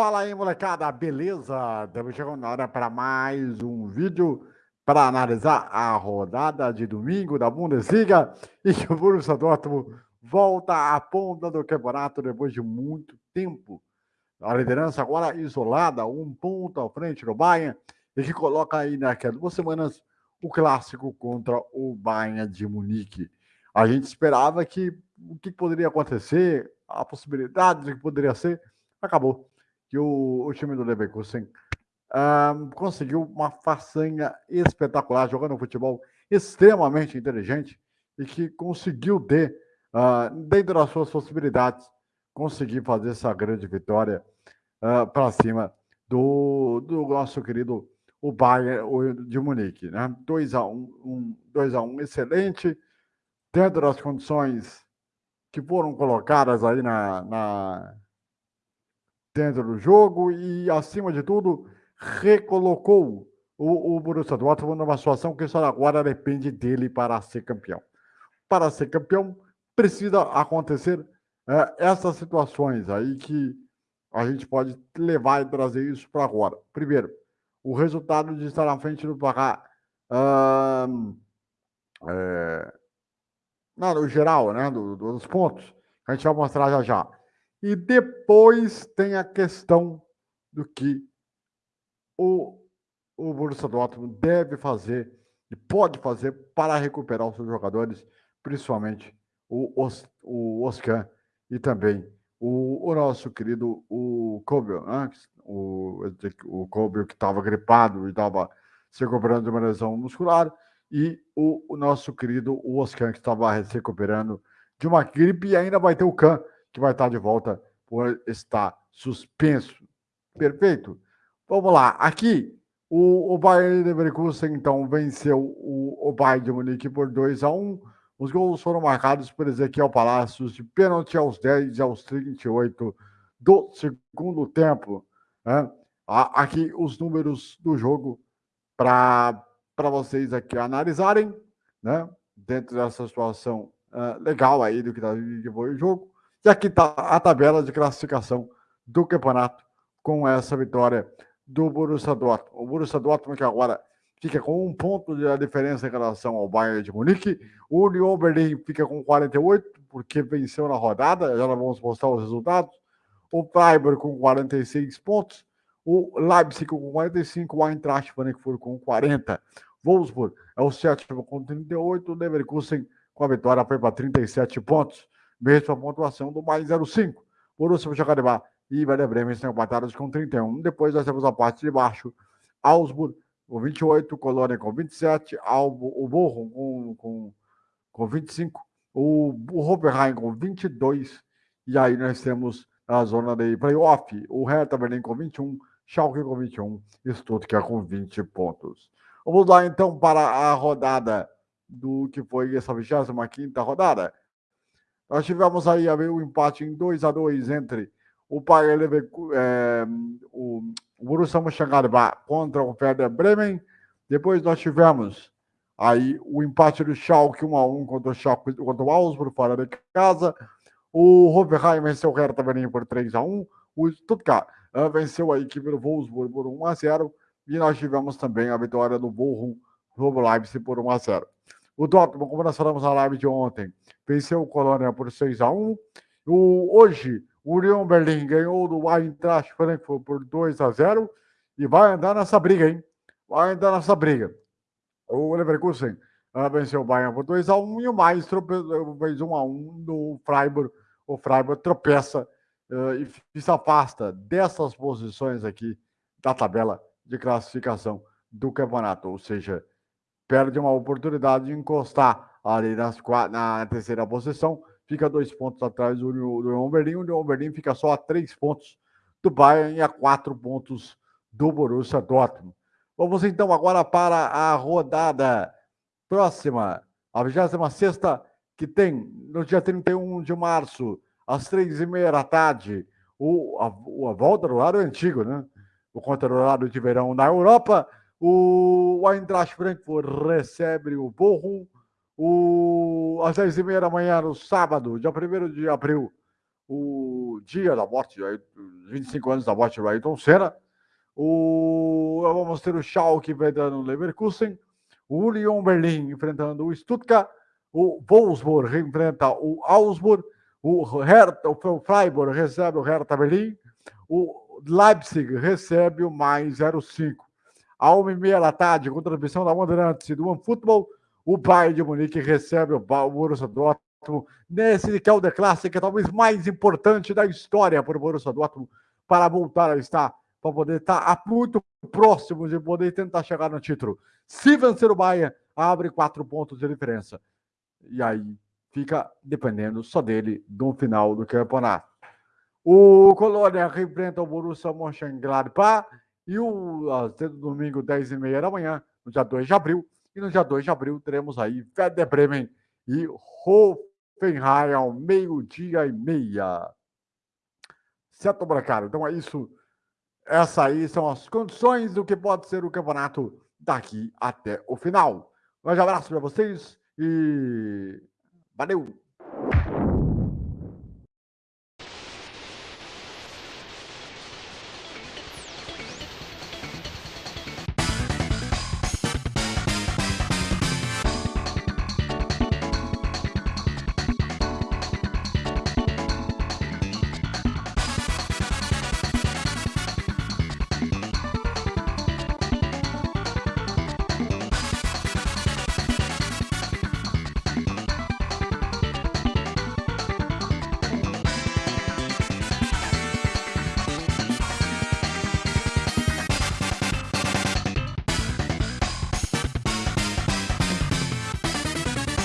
Fala aí, molecada, beleza? Estamos chegando na hora para mais um vídeo para analisar a rodada de domingo da Bundesliga e que o Borussia Dortmund volta à ponta do campeonato depois de muito tempo. A liderança agora isolada, um ponto à frente do Bayern e que coloca aí naquelas duas semanas o clássico contra o Bayern de Munique. A gente esperava que o que poderia acontecer, a possibilidade de que poderia ser, acabou que o, o time do Leverkusen um, conseguiu uma façanha espetacular, jogando um futebol extremamente inteligente e que conseguiu ter, uh, dentro das suas possibilidades, conseguir fazer essa grande vitória uh, para cima do, do nosso querido o Bayern de Munique. Né? 2 a 1 um, 2 a 1 excelente, dentro das condições que foram colocadas aí na, na, dentro do jogo e, acima de tudo, recolocou o, o Borussia Dortmund numa situação que só agora depende dele para ser campeão. Para ser campeão, precisa acontecer é, essas situações aí que a gente pode levar e trazer isso para agora. Primeiro, o resultado de estar na frente do placar hum, é, não, no geral, né, do, dos pontos, a gente vai mostrar já já. E depois tem a questão do que o, o Borussia Dortmund deve fazer e pode fazer para recuperar os seus jogadores, principalmente o, Os, o Oscar e também o, o nosso querido o Kobe, né? o, o Kobe que estava gripado e estava se recuperando de uma lesão muscular, e o, o nosso querido o Oscar que estava se recuperando de uma gripe e ainda vai ter o Khan que vai estar de volta por estar suspenso. Perfeito? Vamos lá. Aqui, o, o Bayern Leverkusen, então, venceu o, o Bayern de Munique por 2 a 1 Os gols foram marcados por Ezequiel Palacios de pênalti aos 10 e aos 38 do segundo tempo. Né? Aqui os números do jogo para vocês aqui analisarem, né? dentro dessa situação uh, legal aí do que, tá, que foi o jogo. E aqui está a tabela de classificação do campeonato com essa vitória do Borussia Dortmund. O Borussia Dortmund que agora fica com um ponto de diferença em relação ao Bayern de Munique. O Union Berlin fica com 48, porque venceu na rodada. Já vamos mostrar os resultados. O Freiburg com 46 pontos. O Leipzig com 45. O Eintracht Frankfurt com 40. Wolfsburg é o sétimo com 38. O Leverkusen com a vitória foi para 37 pontos mesma pontuação do mais 05. Borussia Mönchengladbach e Werder Bremen estão empatados com 31. Depois nós temos a parte de baixo, Augsburg com 28, Colônia com 27, Albo, o Bochum com, com, com 25, o, o Hoffenheim com 22, e aí nós temos a zona de playoff, o Hertha Berlim com 21, Schalke com 21, Stuttgart com 20 pontos. Vamos lá então para a rodada do que foi essa 25ª rodada. Nós tivemos aí o um empate em 2 a 2 entre o Bayern Leverkusen, é, o Borussia Mönchengladbach contra o Werder Bremen. Depois nós tivemos aí o empate do Schalke 1 a 1 contra o Schalke contra o Augsburg fora de casa. O Hoffenheim venceu o Hertha Berlin por 3 a 1. O Stuttgart uh, venceu a equipe do Wolfsburg por 1 a 0 e nós tivemos também a vitória do Bochum sobre o Leipzig por 1 a 0. O Dortmund, como nós falamos na live de ontem, venceu o Colônia por 6 a 1 o, Hoje, o Union Berlim ganhou do Eintracht Frankfurt por 2 a 0 e vai andar nessa briga, hein? Vai andar nessa briga. O Leverkusen uh, venceu o Bayern por 2 a 1 e o mais fez 1 a 1 no Freiburg. O Freiburg tropeça uh, e se afasta dessas posições aqui da tabela de classificação do campeonato, ou seja, perde uma oportunidade de encostar ali nas, na terceira posição, fica dois pontos atrás do, do Union Berlin, o Union Berlin fica só a três pontos do Bayern e a quatro pontos do Borussia Dortmund. Vamos então agora para a rodada próxima, a 26 que tem no dia 31 de março, às três e meia da tarde, o, a, a volta do lado antigo, né? O contra de verão na Europa, o Eintracht Frankfurt recebe o Bochum. O, às 10 e meia da manhã, no sábado, dia 1 de abril, o dia da morte, 25 anos da morte do Ayrton Senna. O, vamos ter o Schalke enfrentando o Leverkusen, o Union Berlin enfrentando o Stuttgart, o Wolfsburg enfrenta o Augsburg, o, Hertha, o Freiburg recebe o Hertha Berlim, o Leipzig recebe o mais 05. A uma e meia da tarde, com transmissão da Bandeirantes e do OneFootball, o Bayern de Munique recebe o Borussia Dortmund nesse que é o The Classic, é talvez mais importante da história para o Borussia Dortmund para voltar a estar, para poder estar muito próximo de poder tentar chegar no título. Se vencer o Bayern, abre quatro pontos de diferença. E aí fica dependendo só dele no final do campeonato. O Colônia enfrenta o Borussia Mönchengladbach e o domingo, 10 e meia da manhã, no dia 2 de abril. E no dia 2 de abril teremos aí Werder Bremen e Hoffenheim ao meio-dia e meia. Certo, Bracaro? Então é isso. Essas aí são as condições do que pode ser o campeonato daqui até o final. Um grande abraço para vocês e valeu!